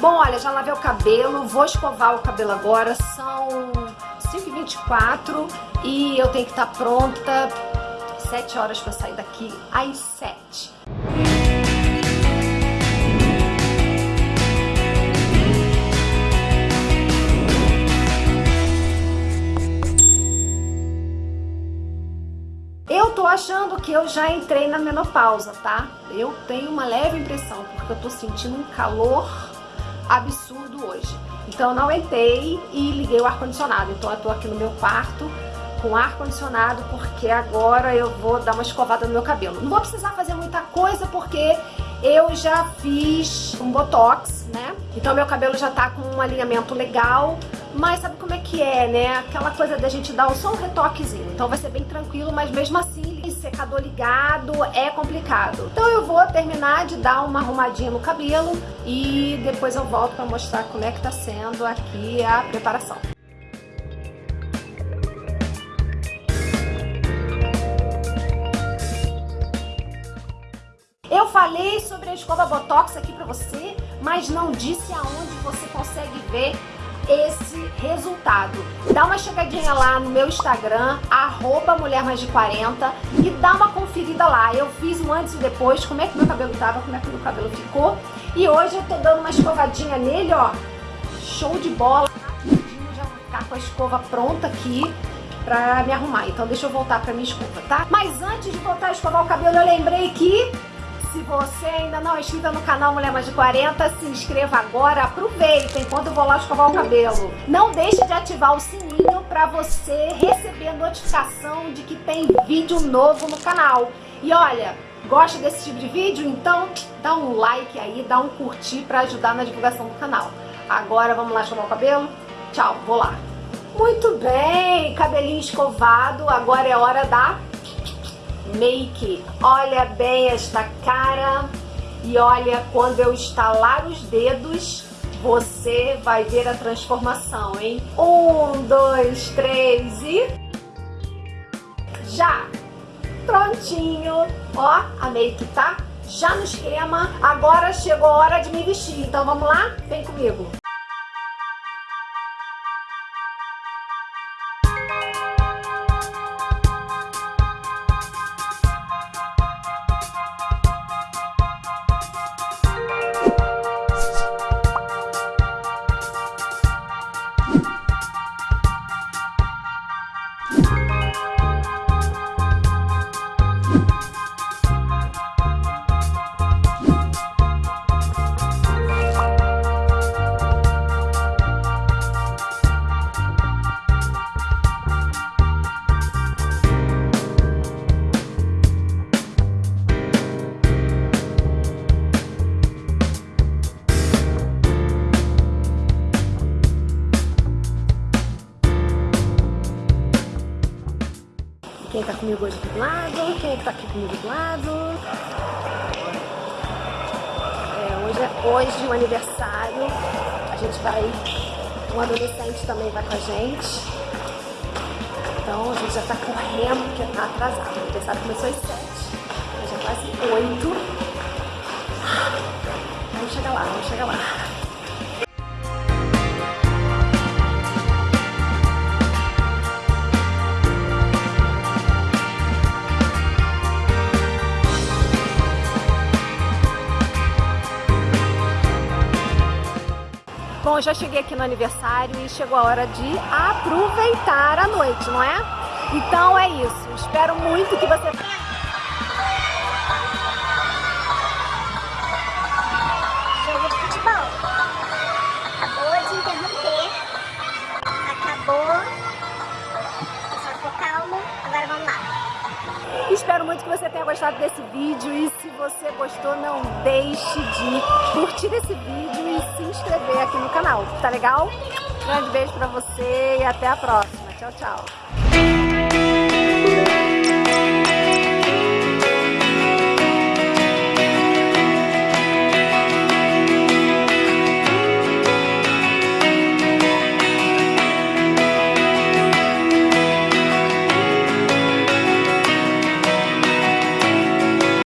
Bom, olha, já lavei o cabelo, vou escovar o cabelo agora, são 5h24 e eu tenho que estar pronta 7 horas para sair daqui às 7. Eu tô achando que eu já entrei na menopausa, tá? Eu tenho uma leve impressão, porque eu tô sentindo um calor absurdo hoje. Então eu não entrei e liguei o ar-condicionado. Então eu tô aqui no meu quarto com ar-condicionado porque agora eu vou dar uma escovada no meu cabelo. Não vou precisar fazer muita coisa porque eu já fiz um botox, né? Então meu cabelo já tá com um alinhamento legal, mas sabe como é que é, né? Aquela coisa da gente dar só um retoquezinho. Então vai ser bem tranquilo, mas mesmo assim, secador ligado é complicado. Então eu vou terminar de dar uma arrumadinha no cabelo e depois eu volto pra mostrar como é que tá sendo aqui a preparação. Eu falei sobre a escova Botox aqui pra você, mas não disse aonde você consegue ver esse resultado. Dá uma chegadinha lá no meu Instagram, arroba Mulher Mais de 40 e dá uma conferida lá. Eu fiz um antes e depois, como é que meu cabelo tava, como é que meu cabelo ficou. E hoje eu tô dando uma escovadinha nele, ó. Show de bola. Já vou ficar com a escova pronta aqui pra me arrumar. Então deixa eu voltar pra minha escova, tá? Mas antes de voltar a escovar o cabelo, eu lembrei que se você ainda não é inscrita no canal Mulher Mais de 40, se inscreva agora, aproveita enquanto eu vou lá escovar o cabelo. Não deixe de ativar o sininho para você receber notificação de que tem vídeo novo no canal. E olha, gosta desse tipo de vídeo? Então dá um like aí, dá um curtir para ajudar na divulgação do canal. Agora vamos lá escovar o cabelo? Tchau, vou lá. Muito bem, cabelinho escovado, agora é hora da make. Olha bem esta cara e olha quando eu estalar os dedos, você vai ver a transformação, hein? Um, dois, três e... Já! Prontinho! Ó, a make tá já no esquema. Agora chegou a hora de me vestir. Então vamos lá? Vem comigo! Quem tá comigo hoje aqui do lado? Quem é tá aqui comigo do lado? É, hoje é hoje o aniversário. A gente vai... Um adolescente também vai com a gente. Então a gente já tá correndo porque tá atrasado. O aniversário começou às sete. Já é quase oito. Vamos chegar lá, vamos chegar lá. Bom, já cheguei aqui no aniversário e chegou a hora de aproveitar a noite, não é? Então é isso. Espero muito que você... Espero muito que você tenha gostado desse vídeo e se você gostou, não deixe de curtir esse vídeo e se inscrever aqui no canal, tá legal? Grande beijo pra você e até a próxima. Tchau, tchau.